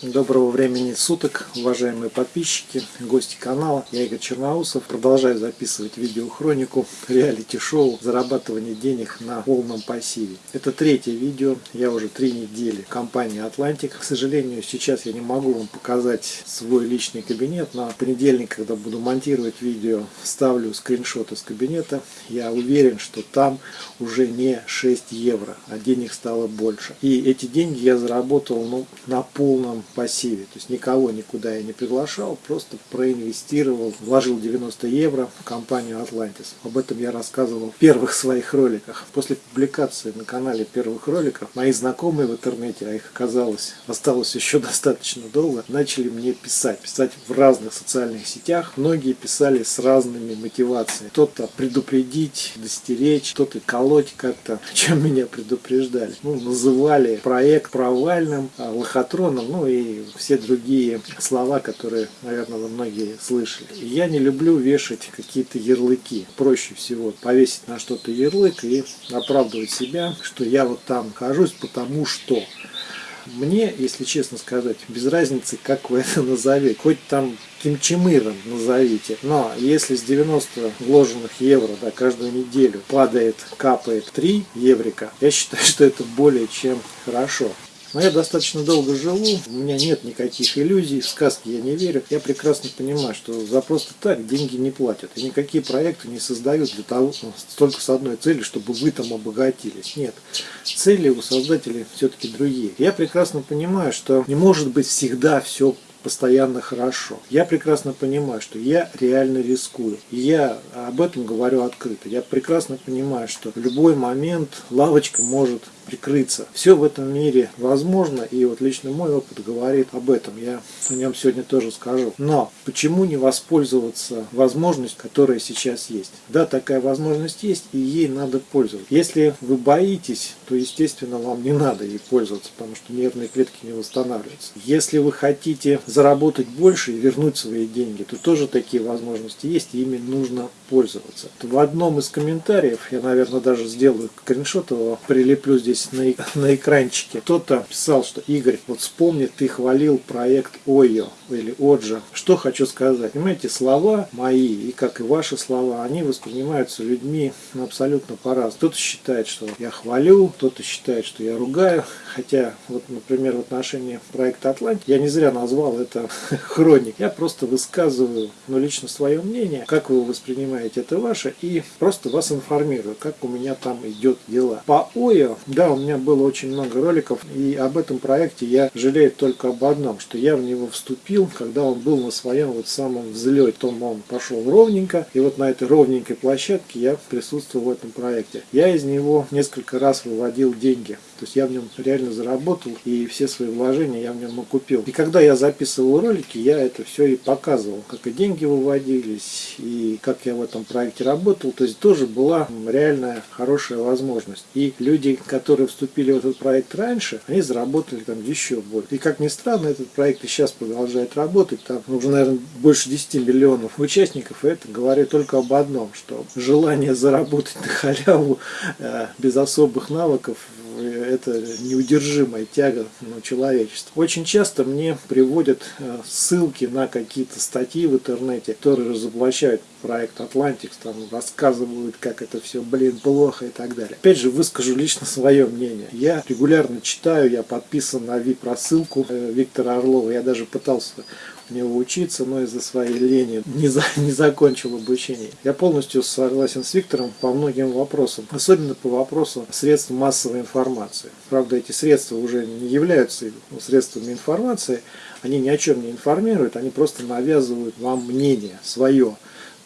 Доброго времени суток, уважаемые подписчики, гости канала. Я Игорь Черноусов. Продолжаю записывать видеохронику реалити-шоу «Зарабатывание денег на полном пассиве». Это третье видео. Я уже три недели в компании Atlantic. К сожалению, сейчас я не могу вам показать свой личный кабинет. На понедельник, когда буду монтировать видео, ставлю скриншот из кабинета. Я уверен, что там уже не 6 евро, а денег стало больше. И эти деньги я заработал ну, на полном пассиве. То есть никого никуда я не приглашал, просто проинвестировал, вложил 90 евро в компанию Atlantis. Об этом я рассказывал в первых своих роликах. После публикации на канале первых роликов, мои знакомые в интернете, а их оказалось, осталось еще достаточно долго, начали мне писать. Писать в разных социальных сетях. Многие писали с разными мотивациями. Кто-то предупредить, достеречь, кто-то колоть как-то, чем меня предупреждали. Ну, называли проект провальным, а, лохотроном, ну и все другие слова, которые, наверное, вы многие слышали. Я не люблю вешать какие-то ярлыки. Проще всего повесить на что-то ярлык и оправдывать себя, что я вот там нахожусь, потому что. Мне, если честно сказать, без разницы, как вы это назовете. Хоть там кимчемыром назовите. Но если с 90 вложенных евро да, каждую неделю падает, капает 3 еврика, я считаю, что это более чем хорошо. Но я достаточно долго живу, у меня нет никаких иллюзий, в сказки я не верю. Я прекрасно понимаю, что за просто так деньги не платят. И никакие проекты не создают для того, ну, только с одной целью, чтобы вы там обогатились. Нет, цели у создателей все-таки другие. Я прекрасно понимаю, что не может быть всегда все постоянно хорошо. Я прекрасно понимаю, что я реально рискую. И я об этом говорю открыто. Я прекрасно понимаю, что в любой момент лавочка может прикрыться. Все в этом мире возможно, и вот лично мой опыт говорит об этом. Я о нем сегодня тоже скажу. Но почему не воспользоваться возможностью, которая сейчас есть? Да, такая возможность есть, и ей надо пользоваться. Если вы боитесь, то, естественно, вам не надо ей пользоваться, потому что нервные клетки не восстанавливаются. Если вы хотите заработать больше и вернуть свои деньги, то тоже такие возможности есть, и ими нужно пользоваться. В одном из комментариев, я, наверное, даже сделаю скриншот его, прилеплю здесь здесь на, на экранчике. Кто-то писал, что Игорь, вот вспомни, ты хвалил проект ОЙО или Оджа. Что хочу сказать. Понимаете, слова мои и как и ваши слова, они воспринимаются людьми абсолютно по-разному. Кто-то считает, что я хвалю, кто-то считает, что я ругаю. Хотя, вот, например, в отношении проекта Атлант я не зря назвал это хроник. Я просто высказываю, ну, лично свое мнение. Как вы его воспринимаете, это ваше. И просто вас информирую, как у меня там идет дела. По ОЙО, да, у меня было очень много роликов, и об этом проекте я жалею только об одном, что я в него вступил, когда он был на своем вот самом взлете. Потом он пошел ровненько, и вот на этой ровненькой площадке я присутствовал в этом проекте. Я из него несколько раз выводил деньги. То есть я в нем реально заработал, и все свои вложения я в нем окупил. И когда я записывал ролики, я это все и показывал, как и деньги выводились, и как я в этом проекте работал. То есть тоже была реальная хорошая возможность. И люди, которые вступили в этот проект раньше, они заработали там еще больше. И как ни странно, этот проект и сейчас продолжает работать. Там уже, наверное, больше 10 миллионов участников. И это говорит только об одном, что желание заработать на халяву э, без особых навыков это неудержимая тяга ну, человечества. Очень часто мне приводят э, ссылки на какие-то статьи в интернете, которые разоблачают проект Atlantics, там рассказывают, как это все, блин, плохо и так далее. Опять же, выскажу лично свое мнение. Я регулярно читаю, я подписан на VIP-рассылку э, Виктора Орлова. Я даже пытался него учиться, но из-за своей лени не, за, не закончил обучение. Я полностью согласен с Виктором по многим вопросам, особенно по вопросу средств массовой информации. Правда, эти средства уже не являются средствами информации, они ни о чем не информируют, они просто навязывают вам мнение свое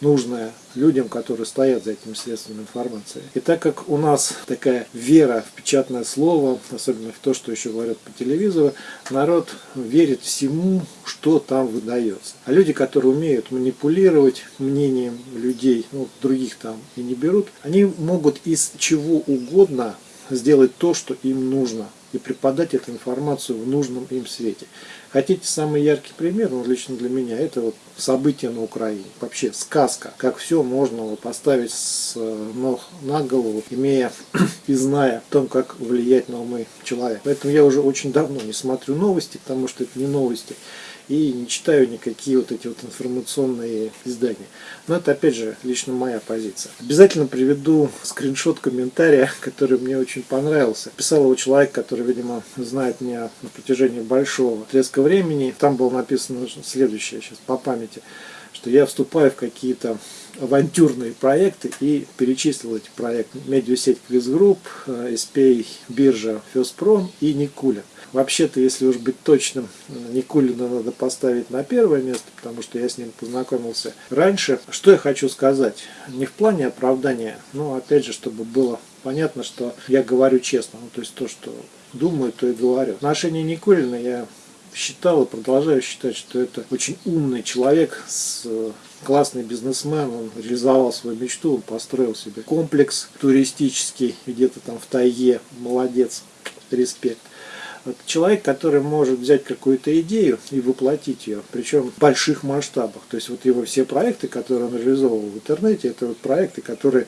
нужное людям, которые стоят за этим средством информации. И так как у нас такая вера в печатное слово, особенно в то, что еще говорят по телевизору, народ верит всему, что там выдается. А люди, которые умеют манипулировать мнением людей, ну, других там и не берут, они могут из чего угодно сделать то, что им нужно и преподать эту информацию в нужном им свете. Хотите самый яркий пример, ну, лично для меня, это вот события на Украине. Вообще сказка, как все можно поставить с э, ног на голову, имея и зная о том, как влиять на умы человека. Поэтому я уже очень давно не смотрю новости, потому что это не новости и не читаю никакие вот эти вот информационные издания. Но это опять же лично моя позиция. Обязательно приведу скриншот комментария, который мне очень понравился. Писал его человек, который, видимо, знает меня на протяжении большого отрезка времени. Там было написано следующее, сейчас по памяти, что я вступаю в какие-то авантюрные проекты и перечислил эти проекты. Медиасеть Quiz Group, SPA, биржа Феспром и Никулин. Вообще-то, если уж быть точным, Никулина надо поставить на первое место, потому что я с ним познакомился раньше. Что я хочу сказать? Не в плане оправдания, но опять же, чтобы было понятно, что я говорю честно. Ну, то есть то, что думаю, то и говорю. В отношении Никулина я считал и продолжаю считать, что это очень умный человек с классный бизнесмен, он реализовал свою мечту, он построил себе комплекс туристический где-то там в тайге, молодец, респект. Человек, который может взять какую-то идею и воплотить ее, причем в больших масштабах. То есть вот его все проекты, которые он реализовывал в интернете, это вот проекты, которые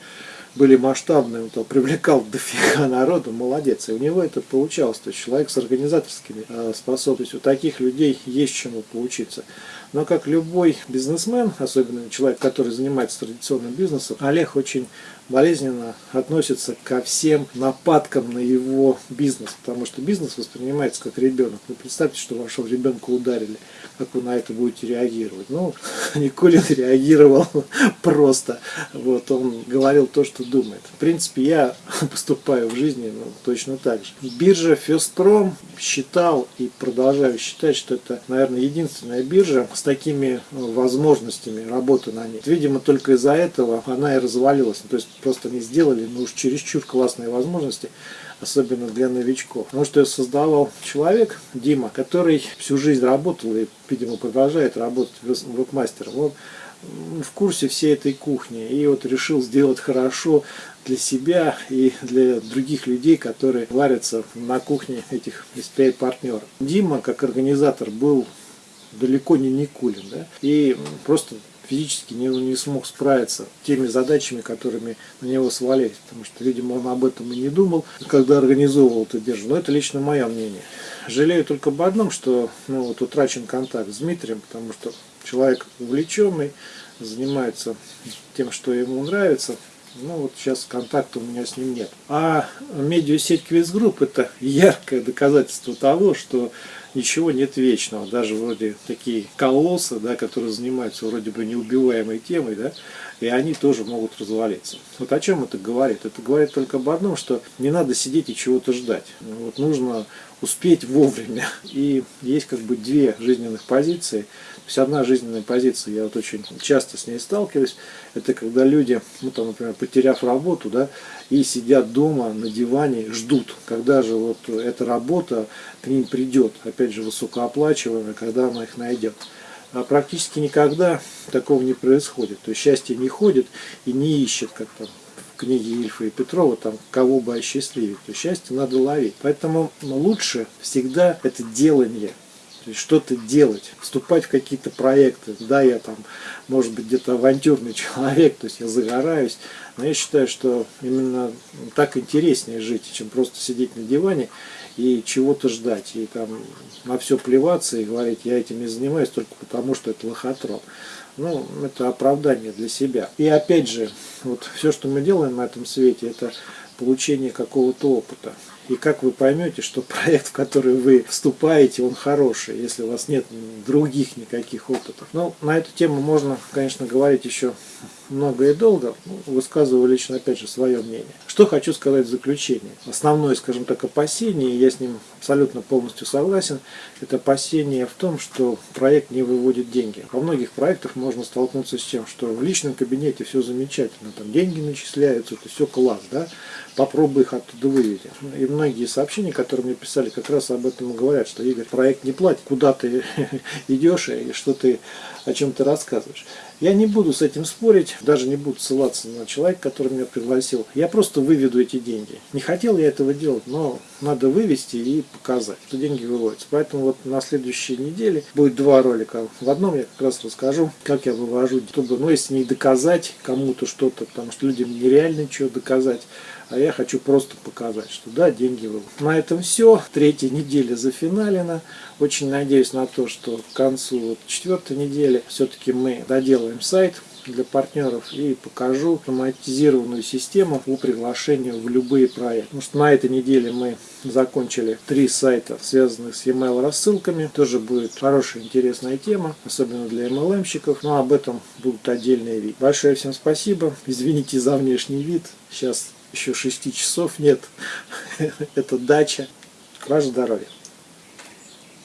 были масштабные, он привлекал дофига народу, молодец. И у него это получалось. То есть человек с организаторскими э, способностями. У таких людей есть чему поучиться. Но как любой бизнесмен, особенно человек, который занимается традиционным бизнесом, Олег очень болезненно относится ко всем нападкам на его бизнес, потому что бизнес воспринимается как ребенок. Вы представьте, что вашего ребенка ударили, как вы на это будете реагировать. Ну, Николин реагировал просто. Вот, он говорил то, что думает. В принципе, я поступаю в жизни ну, точно так же. Биржа Фестром считал и продолжаю считать, что это, наверное, единственная биржа с такими ну, возможностями работы на ней. Видимо, только из-за этого она и развалилась. То есть просто не сделали, но уж чересчур классные возможности, особенно для новичков. Потому что создавал человек, Дима, который всю жизнь работал и, видимо, продолжает работать веб-мастером. Он в курсе всей этой кухни и вот решил сделать хорошо для себя и для других людей, которые варятся на кухне этих SPI партнеров. Дима, как организатор, был далеко не Никулин, да, и просто физически не, не смог справиться теми задачами, которыми на него свалились, потому что, видимо, он об этом и не думал, когда организовывал эту биржу. Но это лично мое мнение. Жалею только об одном, что ну, вот утрачен контакт с Дмитрием, потому что человек увлеченный, занимается тем, что ему нравится, ну вот сейчас контакта у меня с ним нет. А медиасеть Quiz Group это яркое доказательство того, что ничего нет вечного. Даже вроде такие колоссы, да, которые занимаются вроде бы неубиваемой темой, да, и они тоже могут развалиться. Вот о чем это говорит? Это говорит только об одном, что не надо сидеть и чего-то ждать. Вот нужно успеть вовремя. И есть как бы две жизненных позиции. То есть одна жизненная позиция, я вот очень часто с ней сталкиваюсь, это когда люди, ну там, например, потеряв работу, да, и сидят дома на диване, ждут, когда же вот эта работа к ним придет, опять же высокооплачиваемая, когда она их найдет. А практически никогда такого не происходит. То есть счастье не ходит и не ищет, как там в книге Ильфа и Петрова, там, кого бы осчастливить. То есть счастье надо ловить. Поэтому лучше всегда это делание. Что-то делать, вступать в какие-то проекты. Да, я там, может быть, где-то авантюрный человек, то есть я загораюсь, но я считаю, что именно так интереснее жить, чем просто сидеть на диване и чего-то ждать, и там на все плеваться и говорить, я этим не занимаюсь только потому, что это лохотрон. Ну, это оправдание для себя. И опять же, вот все, что мы делаем на этом свете, это получение какого-то опыта. И как вы поймете, что проект, в который вы вступаете, он хороший, если у вас нет других никаких опытов. Ну, на эту тему можно, конечно, говорить еще много и долго. Ну, высказываю лично, опять же, свое мнение. Что хочу сказать в заключение. Основное, скажем так, опасение, я с ним абсолютно полностью согласен, это опасение в том, что проект не выводит деньги. Во многих проектах можно столкнуться с тем, что в личном кабинете все замечательно, там деньги начисляются, это все класс, да, попробуй их оттуда вывести. И многие сообщения, которые мне писали, как раз об этом говорят, что Игорь, проект не платит, куда ты идешь и что ты о чем ты рассказываешь. Я не буду с этим спорить, даже не буду ссылаться на человека, который меня пригласил. Я просто выведу эти деньги. Не хотел я этого делать, но надо вывести и показать, что деньги выводятся. Поэтому вот на следующей неделе будет два ролика. В одном я как раз расскажу, как я вывожу, чтобы, ну, если не доказать кому-то что-то, потому что людям нереально ничего доказать, а я хочу просто показать, что да, деньги выводят. На этом все. Третья неделя зафиналена. Очень надеюсь на то, что к концу вот четвертой недели все-таки мы доделаем сайт, для партнеров и покажу автоматизированную систему по приглашению в любые проекты. Потому что на этой неделе мы закончили три сайта, связанных с e-mail рассылками. Тоже будет хорошая, интересная тема, особенно для MLM-щиков. Но об этом будут отдельные видео. Большое всем спасибо. Извините за внешний вид. Сейчас еще 6 часов нет. Это дача. Ваше здоровье.